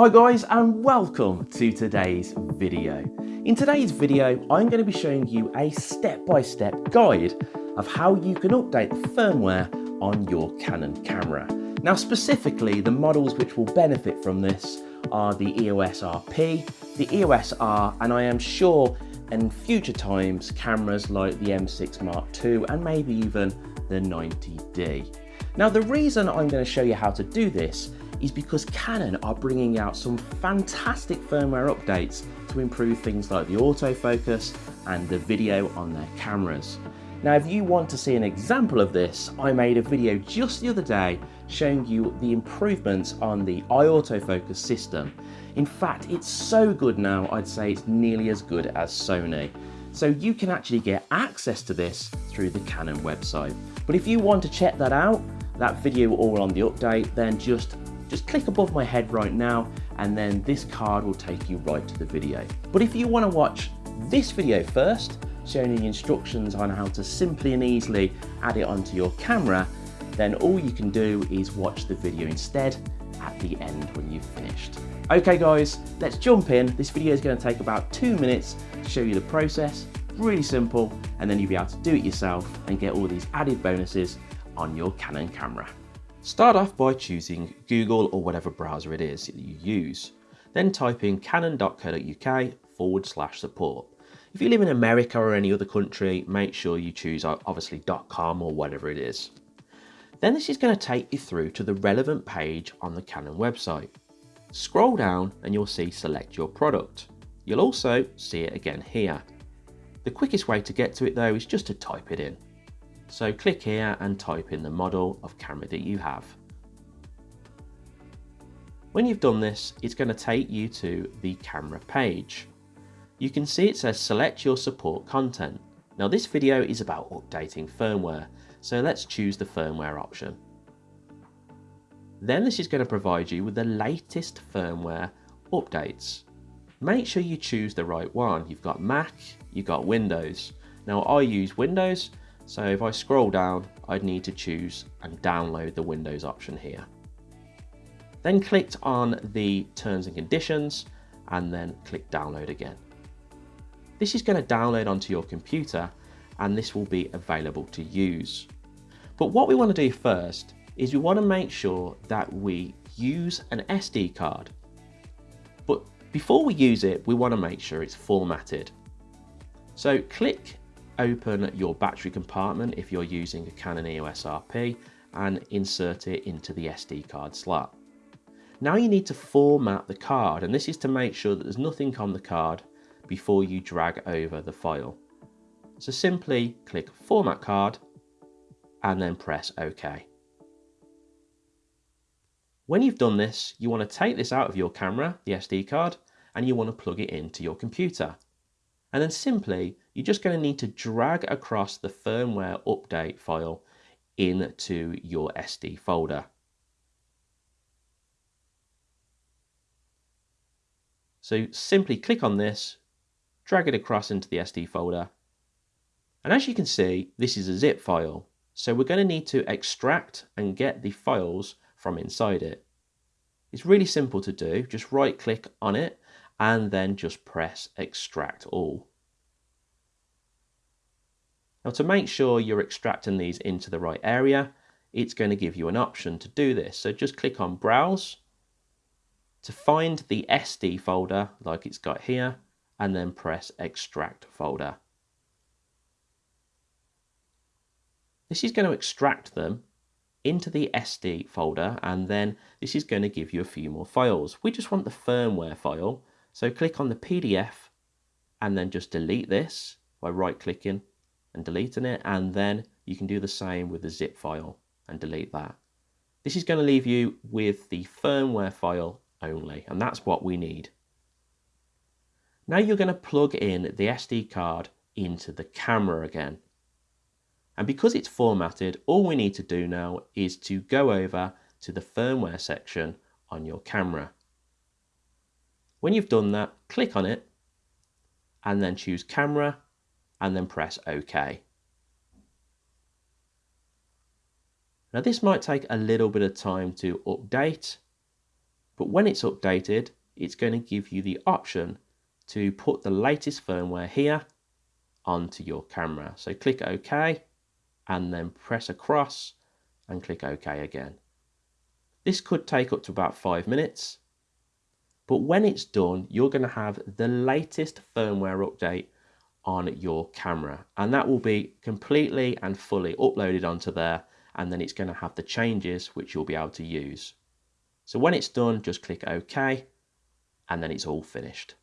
Hi guys and welcome to today's video. In today's video I'm going to be showing you a step-by-step -step guide of how you can update the firmware on your Canon camera. Now specifically the models which will benefit from this are the EOS RP, the EOS R and I am sure in future times cameras like the M6 Mark II and maybe even the 90D. Now the reason I'm going to show you how to do this is because Canon are bringing out some fantastic firmware updates to improve things like the autofocus and the video on their cameras. Now if you want to see an example of this, I made a video just the other day showing you the improvements on the eye autofocus system. In fact, it's so good now, I'd say it's nearly as good as Sony. So you can actually get access to this through the Canon website. But if you want to check that out, that video all on the update, then just just click above my head right now and then this card will take you right to the video. But if you want to watch this video first, showing you the instructions on how to simply and easily add it onto your camera, then all you can do is watch the video instead at the end when you've finished. Okay guys, let's jump in. This video is going to take about two minutes to show you the process, really simple, and then you'll be able to do it yourself and get all these added bonuses on your Canon camera. Start off by choosing Google or whatever browser it is that you use. Then type in canon.co.uk forward slash support. If you live in America or any other country, make sure you choose obviously .com or whatever it is. Then this is going to take you through to the relevant page on the Canon website. Scroll down and you'll see select your product. You'll also see it again here. The quickest way to get to it though is just to type it in. So click here and type in the model of camera that you have. When you've done this, it's going to take you to the camera page. You can see it says select your support content. Now this video is about updating firmware, so let's choose the firmware option. Then this is going to provide you with the latest firmware updates. Make sure you choose the right one. You've got Mac, you've got Windows. Now I use Windows, so if I scroll down, I'd need to choose and download the Windows option here. Then clicked on the terms and conditions and then click download again. This is going to download onto your computer and this will be available to use. But what we want to do first is we want to make sure that we use an SD card. But before we use it, we want to make sure it's formatted. So click open your battery compartment if you're using a Canon EOS RP and insert it into the SD card slot. Now you need to format the card and this is to make sure that there's nothing on the card before you drag over the file. So simply click format card and then press OK. When you've done this, you want to take this out of your camera, the SD card, and you want to plug it into your computer. And then simply, you're just going to need to drag across the firmware update file into your SD folder. So simply click on this, drag it across into the SD folder. And as you can see, this is a zip file. So we're going to need to extract and get the files from inside it. It's really simple to do. Just right click on it and then just press extract all. Now to make sure you're extracting these into the right area, it's going to give you an option to do this. So just click on browse to find the SD folder like it's got here and then press extract folder. This is going to extract them into the SD folder and then this is going to give you a few more files. We just want the firmware file so click on the PDF and then just delete this by right clicking and deleting it and then you can do the same with the zip file and delete that. This is going to leave you with the firmware file only and that's what we need. Now you're going to plug in the SD card into the camera again. And because it's formatted, all we need to do now is to go over to the firmware section on your camera. When you've done that, click on it and then choose camera and then press OK. Now this might take a little bit of time to update, But when it's updated, it's going to give you the option to put the latest firmware here onto your camera. So click OK and then press across and click OK again. This could take up to about five minutes, but when it's done, you're going to have the latest firmware update on your camera and that will be completely and fully uploaded onto there and then it's going to have the changes which you'll be able to use. So when it's done, just click OK and then it's all finished.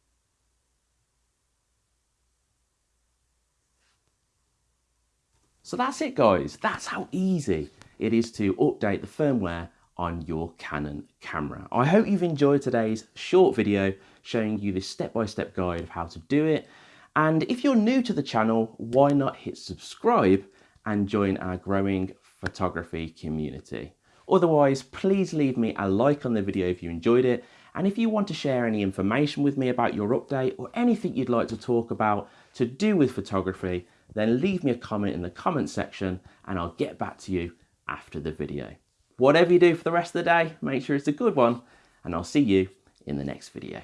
So that's it guys, that's how easy it is to update the firmware on your Canon camera. I hope you've enjoyed today's short video showing you this step-by-step -step guide of how to do it. And if you're new to the channel, why not hit subscribe and join our growing photography community. Otherwise, please leave me a like on the video if you enjoyed it. And if you want to share any information with me about your update or anything you'd like to talk about to do with photography, then leave me a comment in the comment section and I'll get back to you after the video. Whatever you do for the rest of the day, make sure it's a good one and I'll see you in the next video.